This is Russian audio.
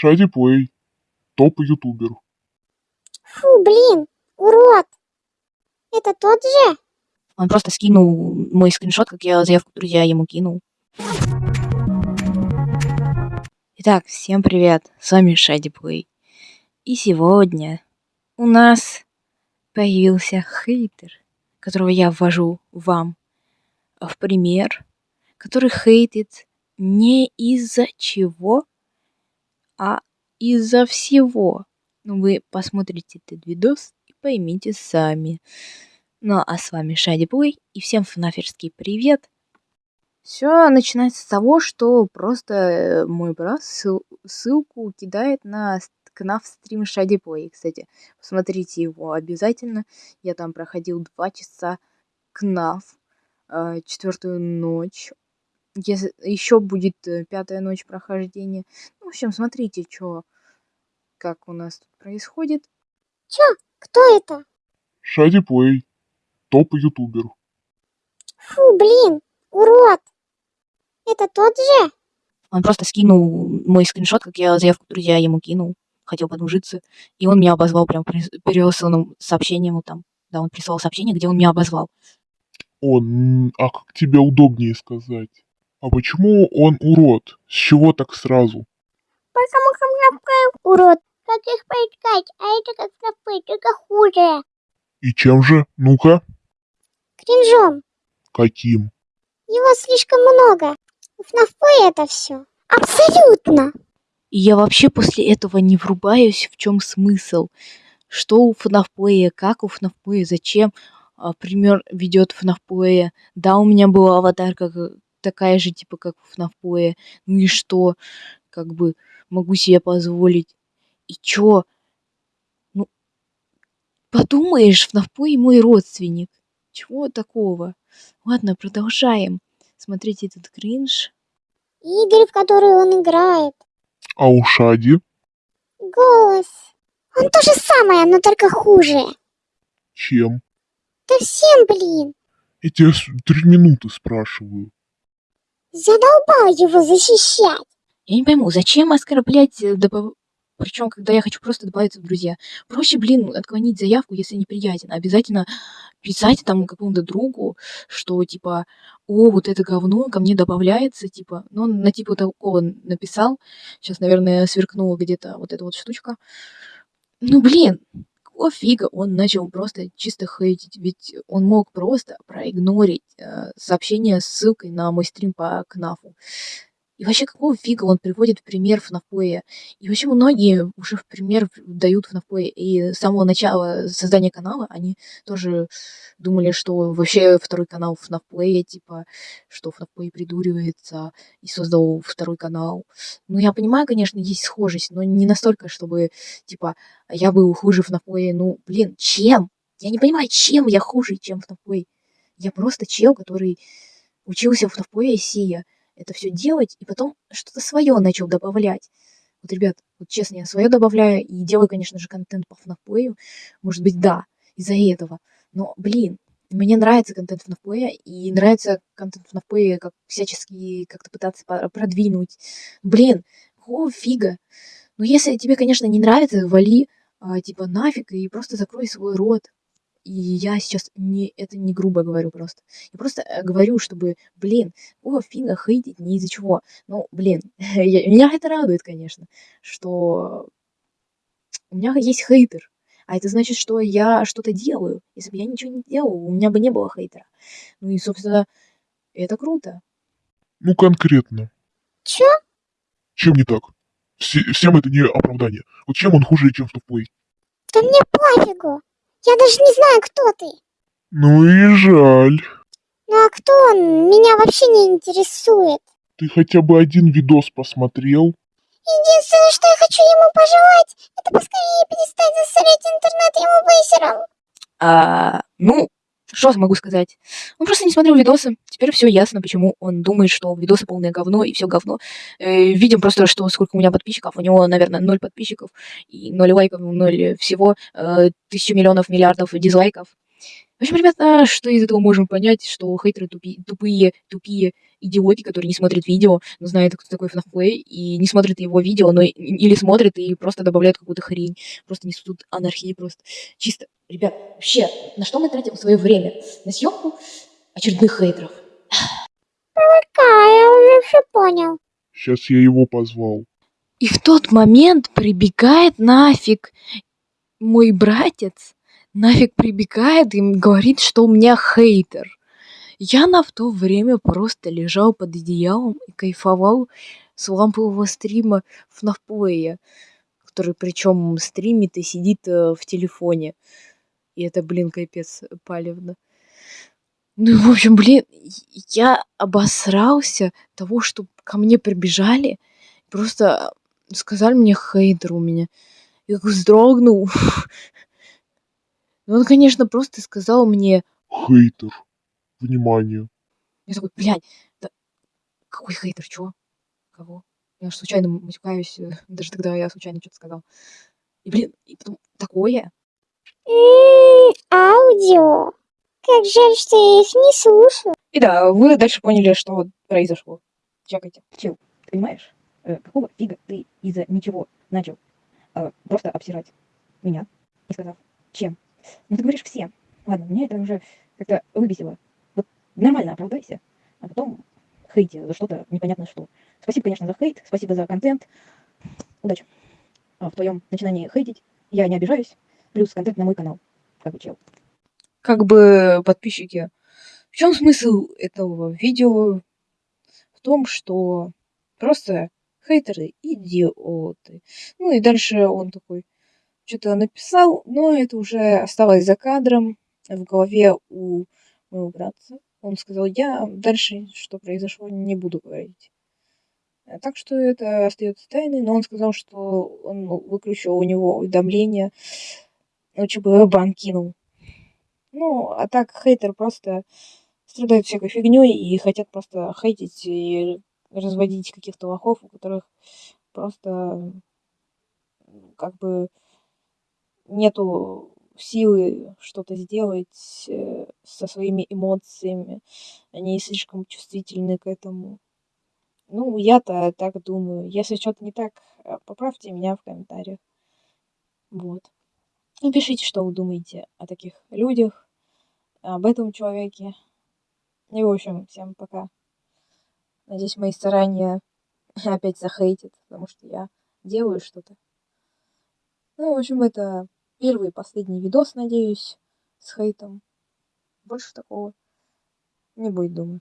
Шади Плей. Топ ютубер. Фу, блин, урод. Это тот же? Он просто скинул мой скриншот, как я заявку друзья ему кинул. Итак, всем привет, с вами Шади Плей. И сегодня у нас появился хейтер, которого я ввожу вам в пример, который хейтит не из-за чего, а из-за всего. Ну, вы посмотрите этот видос и поймите сами. Ну, а с вами Шади Плей, и всем фнаферский привет. Все начинается с того, что просто э, мой брат ссыл- ссылку кидает на КНАФ стрим Шади Плей. Кстати, посмотрите его обязательно. Я там проходил два часа КНАФ, э, четвертую ночь. Если еще будет э, пятая ночь прохождения. Ну, в общем, смотрите, что как у нас тут происходит. Чё? Кто это? Шади Плей. Топ ютубер. Фу, блин, урод. Это тот же? Он просто скинул мой скриншот, как я заявку друзья ему кинул. Хотел подружиться. И он меня обозвал прям при- пересланным сообщением ему там. Да, он прислал сообщение, где он меня обозвал. Он, а как тебе удобнее сказать? А почему он урод? С чего так сразу? Потому что такой урод. Как их поискать? А это как напы, только хуже. И чем же? Ну-ка. Кринжом. Каким? Его слишком много. В нафпе это все. Абсолютно. И я вообще после этого не врубаюсь, в чем смысл. Что у FNAF как у FNAF зачем а, пример ведет FNAF Да, у меня была аватарка как- такая же, типа, как у FNAF Ну и что? Как бы могу себе позволить. И чё? Ну, подумаешь, FNAF мой родственник. Чего такого? Ладно, продолжаем. Смотрите этот кринж. Игры, в которые он играет. А у Шади? Голос. Он то же самое, но только хуже. Чем? Да всем, блин. Я тебя три минуты спрашиваю. Задолбал его защищать. Я не пойму, зачем оскорблять, причем, когда я хочу просто добавиться в друзья. Проще, блин, отклонить заявку, если неприятен. Обязательно писать там какому-то другу, что типа, о, вот это говно ко мне добавляется, типа, ну, на типа такого написал. Сейчас, наверное, сверкнула где-то вот эта вот штучка. Ну, блин, какого фига он начал просто чисто хейтить? Ведь он мог просто проигнорить э, сообщение с ссылкой на мой стрим по КНАФу. И вообще, какого фига он приводит в пример FNAF И вообще многие уже в пример дают FNAF И с самого начала создания канала они тоже думали, что вообще второй канал FNAF типа, что FNAF придуривается и создал второй канал. Ну, я понимаю, конечно, есть схожесть, но не настолько, чтобы, типа, я был хуже FNAF Ну, блин, чем? Я не понимаю, чем я хуже, чем FNAF Я просто чел, который учился в FNAF Сия это все делать, и потом что-то свое начал добавлять. Вот, ребят, вот честно, я свое добавляю и делаю, конечно же, контент по FNAF Может быть, да, из-за этого. Но, блин, мне нравится контент FNAF и нравится контент FNAF как всячески как-то пытаться продвинуть. Блин, какого фига? Ну, если тебе, конечно, не нравится, вали, а, типа, нафиг и просто закрой свой рот. И я сейчас не, это не грубо говорю просто. Я просто э, говорю, чтобы, блин, о, фига хейтить не из-за чего. Ну, блин, я, меня это радует, конечно, что у меня есть хейтер. А это значит, что я что-то делаю. Если бы я ничего не делал, у меня бы не было хейтера. Ну и, собственно, это круто. Ну, конкретно. Чё? Чем не так? Все- всем это не оправдание. Вот чем он хуже, чем в Плей? Да мне пофигу. Я даже не знаю, кто ты. Ну и жаль. Ну а кто он? Меня вообще не интересует. Ты хотя бы один видос посмотрел? Единственное, что я хочу ему пожелать, это поскорее перестать засорять интернет его вейсером. А, ну, что могу сказать? Он просто не смотрел видосы. Теперь все ясно, почему он думает, что видосы полное говно и все говно. Э, видим просто, что сколько у меня подписчиков. У него, наверное, ноль подписчиков и ноль лайков, ноль всего. Э, тысячу миллионов, миллиардов дизлайков. В общем, ребята, что из этого можем понять, что хейтеры тупи- тупые, тупие идиоты, которые не смотрят видео, но знают, кто такой FNAF Play, и не смотрят его видео, но или смотрят и просто добавляют какую-то хрень. Просто несут анархии просто. Чисто, ребят, вообще, на что мы тратим свое время? На съемку очередных хейтеров. Да, я уже все понял. Сейчас я его позвал. И в тот момент прибегает нафиг мой братец, нафиг прибегает и говорит, что у меня хейтер. Я на в то время просто лежал под одеялом и кайфовал с лампового стрима в Нафплея, который причем стримит и сидит э, в телефоне. И это, блин, капец палевно. Ну, в общем, блин, я обосрался того, что ко мне прибежали, просто сказали мне хейтер у меня. Я вздрогнул. Ну, Он, конечно, просто сказал мне, Хейтер. Внимание. я такой, блядь, да какой хейтер, чё? Кого? Я ж случайно матюкаюсь, э, даже тогда я случайно что-то сказал. И, блин, и потом такое. Аудио. Как жаль, что я их не слушаю. И да, вы дальше поняли, что произошло. Чекайте. Чел, ты понимаешь, э, какого фига ты из-за ничего начал э, просто обсирать меня, не сказав, чем? Ну ты говоришь всем. Ладно, меня это уже как-то выбесило. Нормально оправдайся, а потом хейте за что-то непонятно что. Спасибо, конечно, за хейт, спасибо за контент. Удачи а, в твоем начинании хейтить. Я не обижаюсь. Плюс контент на мой канал. Как бы чел. Как бы подписчики. В чем смысл этого видео? В том, что просто хейтеры идиоты. Ну и дальше он такой что-то написал, но это уже осталось за кадром в голове у моего братца. Он сказал, я дальше, что произошло, не буду говорить. А Так что это остается тайной, но он сказал, что он выключил у него уведомления, лучше бы бан кинул. Ну, а так хейтер просто страдают всякой фигней и хотят просто хейтить и разводить каких-то лохов, у которых просто как бы нету силы что-то сделать э, со своими эмоциями. Они слишком чувствительны к этому. Ну, я-то так думаю. Если что-то не так, э, поправьте меня в комментариях. Вот. И пишите, что вы думаете о таких людях, об этом человеке. И, в общем, всем пока. Надеюсь, мои старания опять захейтят, потому что я делаю что-то. Ну, в общем, это первый и последний видос, надеюсь, с хейтом. Больше такого не будет, думаю.